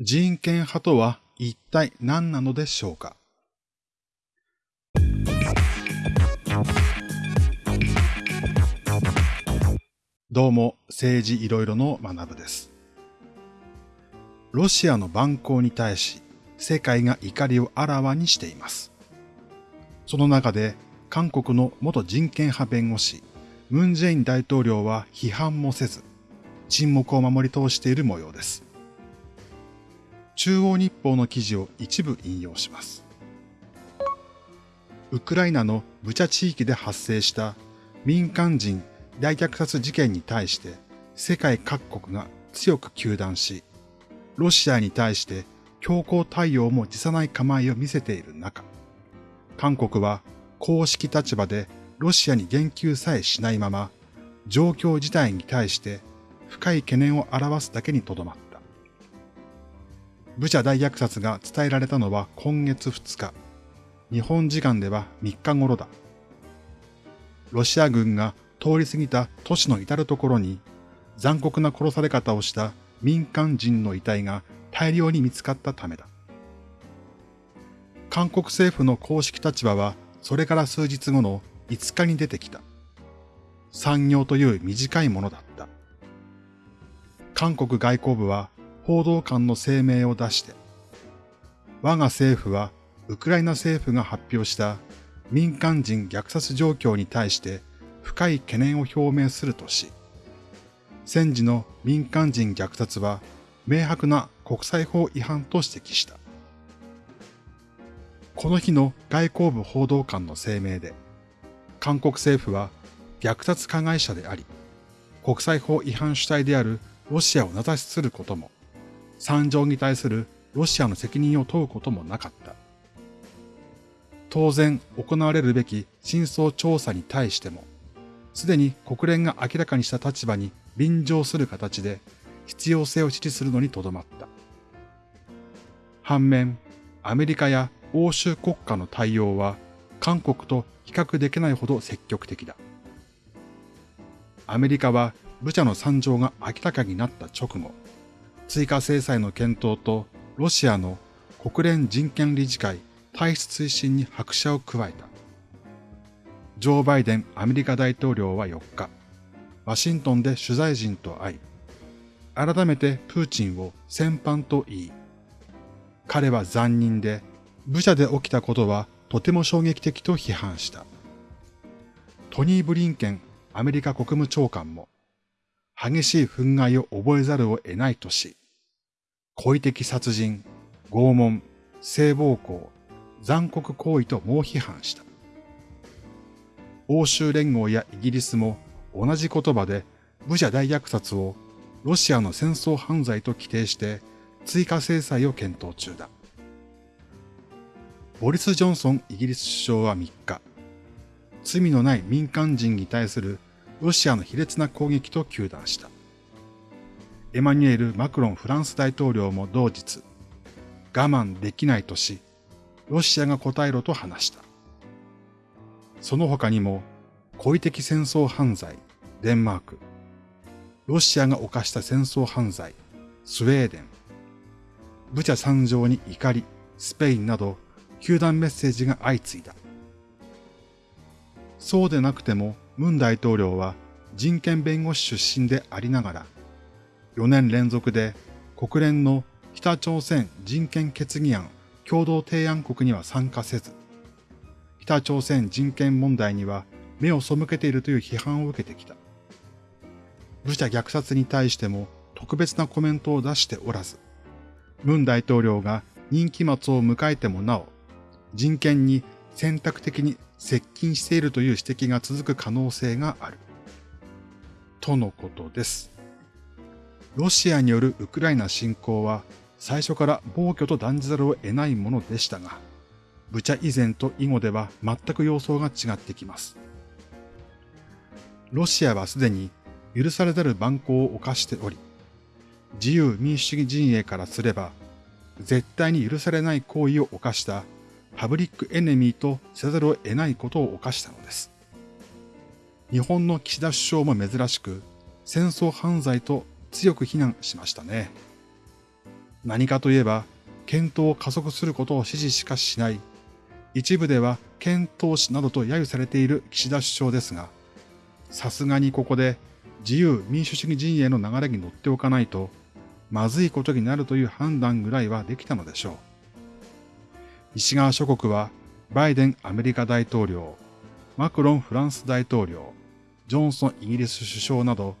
人権派とは一体何なのでしょうか？どうも、政治いろいろの学部です。ロシアの蛮行に対し、世界が怒りをあらわにしています。その中で、韓国の元人権派弁護士、ムン・ジェイン大統領は批判もせず、沈黙を守り通している模様です。中央日報の記事を一部引用します。ウクライナのブチャ地域で発生した民間人大虐殺事件に対して世界各国が強く糾弾し、ロシアに対して強硬対応も辞さない構えを見せている中、韓国は公式立場でロシアに言及さえしないまま、状況自体に対して深い懸念を表すだけにとどまった。ブチャ大虐殺が伝えられたのは今月2日。日本時間では3日頃だ。ロシア軍が通り過ぎた都市の至るところに残酷な殺され方をした民間人の遺体が大量に見つかったためだ。韓国政府の公式立場はそれから数日後の5日に出てきた。産業という短いものだった。韓国外交部は報道官の声明を出して、我が政府はウクライナ政府が発表した民間人虐殺状況に対して深い懸念を表明するとし、戦時の民間人虐殺は明白な国際法違反と指摘した。この日の外交部報道官の声明で、韓国政府は虐殺加害者であり、国際法違反主体であるロシアを名指しすることも、惨状に対するロシアの責任を問うこともなかった。当然行われるべき真相調査に対しても、すでに国連が明らかにした立場に便乗する形で必要性を支持するのにとどまった。反面、アメリカや欧州国家の対応は韓国と比較できないほど積極的だ。アメリカはブチャの惨状が明らかになった直後、追加制裁の検討とロシアの国連人権理事会退出推進に拍車を加えた。ジョー・バイデンアメリカ大統領は4日、ワシントンで取材陣と会い、改めてプーチンを戦犯と言い、彼は残忍で、ブチャで起きたことはとても衝撃的と批判した。トニー・ブリンケンアメリカ国務長官も、激しい憤慨を覚えざるを得ないとし、故意的殺人、拷問、性暴行、残酷行為と猛批判した。欧州連合やイギリスも同じ言葉で武者大虐殺をロシアの戦争犯罪と規定して追加制裁を検討中だ。ボリス・ジョンソンイギリス首相は3日、罪のない民間人に対するロシアの卑劣な攻撃と糾弾した。エマニュエル・マクロンフランス大統領も同日、我慢できないとし、ロシアが答えろと話した。その他にも、故意的戦争犯罪、デンマーク、ロシアが犯した戦争犯罪、スウェーデン、ブチャ惨状に怒り、スペインなど、球団メッセージが相次いだ。そうでなくても、ムン大統領は人権弁護士出身でありながら、4年連続で国連の北朝鮮人権決議案共同提案国には参加せず、北朝鮮人権問題には目を背けているという批判を受けてきた。武者虐殺に対しても特別なコメントを出しておらず、ムン大統領が任期末を迎えてもなお、人権に選択的に接近しているという指摘が続く可能性がある。とのことです。ロシアによるウクライナ侵攻は最初から暴挙と断じざるを得ないものでしたが、ブチャ以前と以後では全く様相が違ってきます。ロシアはすでに許されざる蛮行を犯しており、自由民主主義陣営からすれば、絶対に許されない行為を犯したパブリックエネミーとせざるを得ないことを犯したのです。日本の岸田首相も珍しく戦争犯罪と強く非難しましたね。何かといえば、検討を加速することを支持しかしない、一部では検討しなどと揶揄されている岸田首相ですが、さすがにここで自由民主主義陣営の流れに乗っておかないと、まずいことになるという判断ぐらいはできたのでしょう。西側諸国は、バイデンアメリカ大統領、マクロンフランス大統領、ジョンソンイギリス首相など、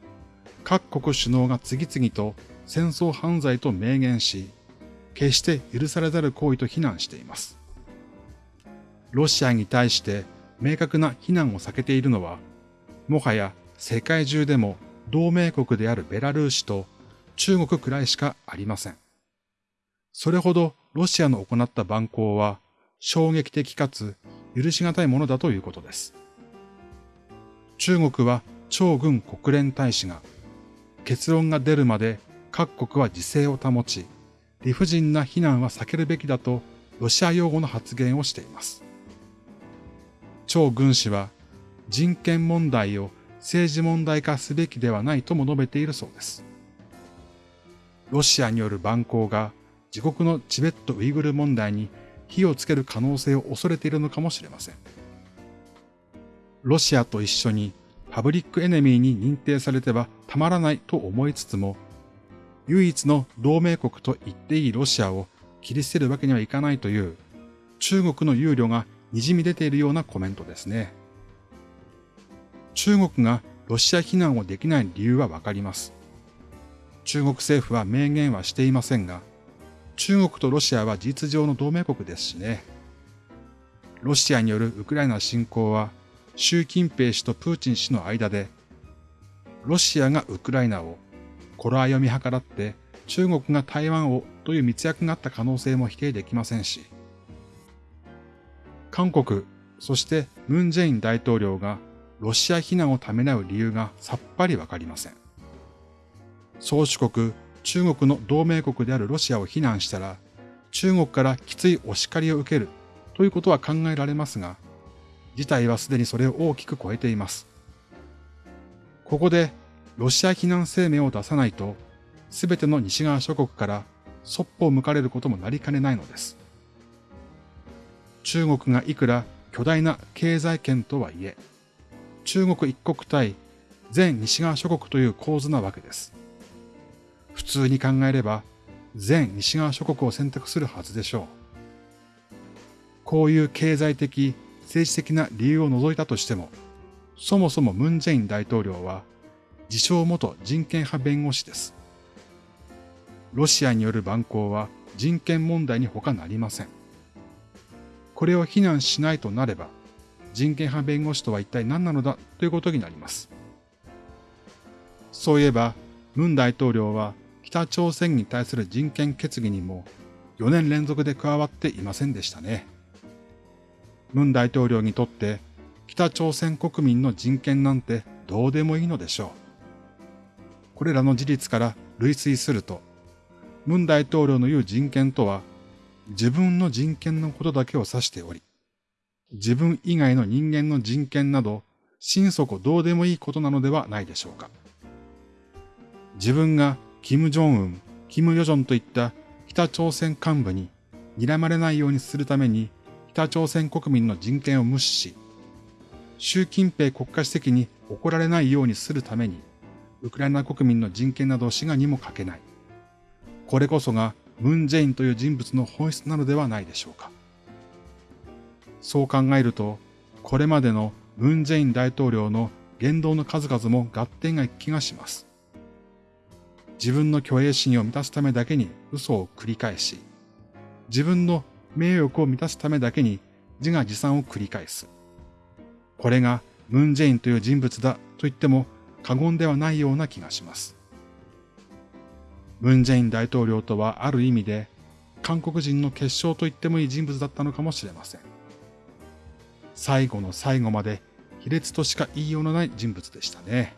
各国首脳が次々と戦争犯罪と明言し、決して許されざる行為と非難しています。ロシアに対して明確な非難を避けているのは、もはや世界中でも同盟国であるベラルーシと中国くらいしかありません。それほどロシアの行った蛮行は衝撃的かつ許し難いものだということです。中国は超軍国連大使が結論が出るまで各国は自制を保ち、理不尽な非難は避けるべきだとロシア用語の発言をしています。超軍師は人権問題を政治問題化すべきではないとも述べているそうです。ロシアによる蛮行が自国のチベット・ウイグル問題に火をつける可能性を恐れているのかもしれません。ロシアと一緒にパブリックエネミーに認定されてはたまらないと思いつつも、唯一の同盟国と言っていいロシアを切り捨てるわけにはいかないという中国の憂慮が滲み出ているようなコメントですね。中国がロシア非難をできない理由はわかります。中国政府は明言はしていませんが、中国とロシアは事実上の同盟国ですしね。ロシアによるウクライナ侵攻は、習近平氏とプーチン氏の間で、ロシアがウクライナを、頃合いを見計らって中国が台湾をという密約があった可能性も否定できませんし、韓国、そしてムン・ジェイン大統領がロシア非難をためらう理由がさっぱりわかりません。宗主国中国の同盟国であるロシアを非難したら、中国からきついお叱りを受けるということは考えられますが、事態はすでにそれを大きく超えています。ここでロシア非難声明を出さないと、すべての西側諸国からそっぽを向かれることもなりかねないのです。中国がいくら巨大な経済圏とはいえ、中国一国対全西側諸国という構図なわけです。普通に考えれば全西側諸国を選択するはずでしょう。こういう経済的、政治的な理由を除いたとしても、そもそもムン・ジェイン大統領は自称元人権派弁護士です。ロシアによる蛮行は人権問題に他なりません。これを非難しないとなれば、人権派弁護士とは一体何なのだということになります。そういえば、ムン大統領は北朝鮮に対する人権決議にも4年連続で加わっていませんでしたね。ムン大統領にとって北朝鮮国民の人権なんてどうでもいいのでしょう。これらの事実から類推すると、ムン大統領の言う人権とは自分の人権のことだけを指しており、自分以外の人間の人権など心底どうでもいいことなのではないでしょうか。自分がキム・ジョンウン、キム・ヨジョンといった北朝鮮幹部に睨まれないようにするために北朝鮮国民の人権を無視し、習近平国家主席に怒られないようにするために、ウクライナ国民の人権などを志願にもかけない。これこそがムン・ジェインという人物の本質なのではないでしょうか。そう考えると、これまでのムン・ジェイン大統領の言動の数々も合点がいく気がします。自分の虚栄心を満たすためだけに嘘を繰り返し、自分の名誉を満たすためだけに自画自賛を繰り返す。これがムン・ジェインという人物だと言っても過言ではないような気がします。ムン・ジェイン大統領とはある意味で韓国人の結晶と言ってもいい人物だったのかもしれません。最後の最後まで卑劣としか言いようのない人物でしたね。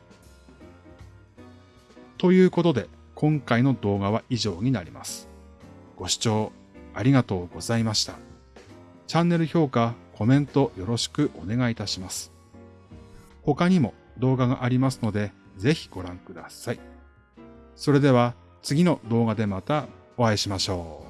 ということで、今回の動画は以上になります。ご視聴ありがとうございました。チャンネル評価、コメントよろしくお願いいたします。他にも動画がありますので、ぜひご覧ください。それでは次の動画でまたお会いしましょう。